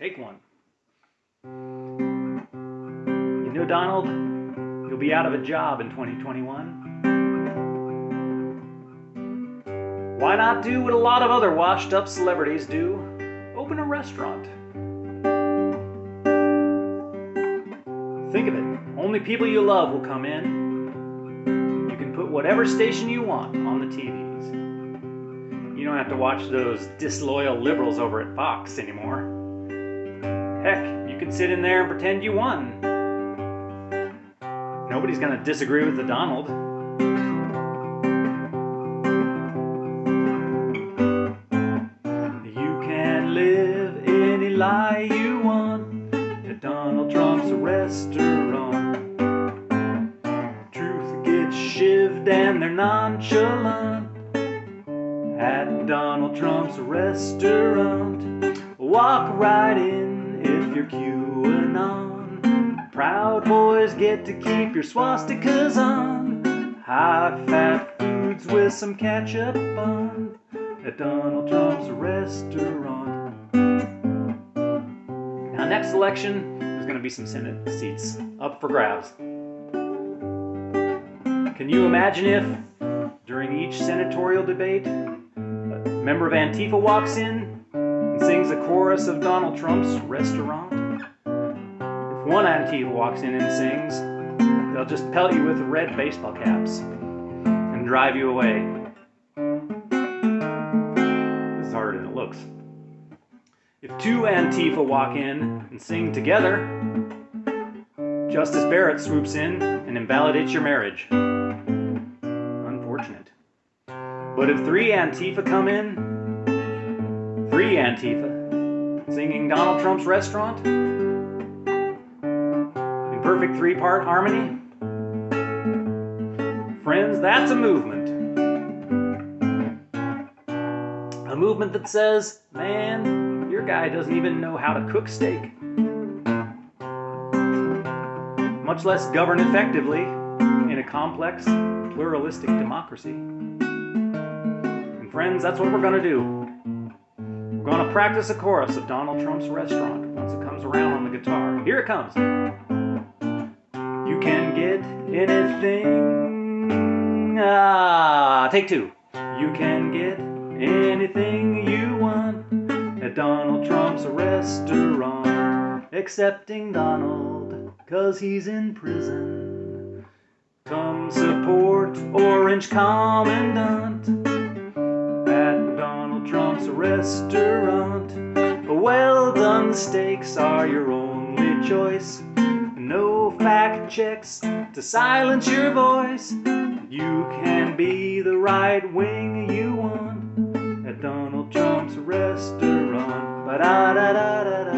Take one. You know, Donald, you'll be out of a job in 2021. Why not do what a lot of other washed up celebrities do? Open a restaurant. Think of it only people you love will come in. You can put whatever station you want on the TVs. You don't have to watch those disloyal liberals over at Fox anymore. Heck, you can sit in there and pretend you won. Nobody's gonna disagree with the Donald. You can live any lie you want at Donald Trump's restaurant. Truth gets shivved and they're nonchalant at Donald Trump's restaurant. Walk right in if you're QAnon. Proud boys get to keep your swastikas on. High fat foods with some ketchup on at Donald Trump's restaurant. Now, next election, there's going to be some Senate seats up for grabs. Can you imagine if, during each senatorial debate, a member of Antifa walks in a chorus of Donald Trump's restaurant? If one Antifa walks in and sings, they'll just pelt you with red baseball caps and drive you away. This is harder than it looks. If two Antifa walk in and sing together, Justice Barrett swoops in and invalidates your marriage. Unfortunate. But if three Antifa come in, three Antifa, singing Donald Trump's restaurant, in perfect three part harmony, friends, that's a movement. A movement that says, man, your guy doesn't even know how to cook steak. Much less govern effectively in a complex, pluralistic democracy. And friends, that's what we're going to do. Going to practice a chorus of Donald Trump's restaurant once it comes around on the guitar. Here it comes. You can get anything. Ah, take two. You can get anything you want at Donald Trump's restaurant, excepting Donald, cause he's in prison. Come support Orange Commandant restaurant. Well done steaks are your only choice. No fact checks to silence your voice. You can be the right wing you want at Donald Trump's restaurant. Ba da da da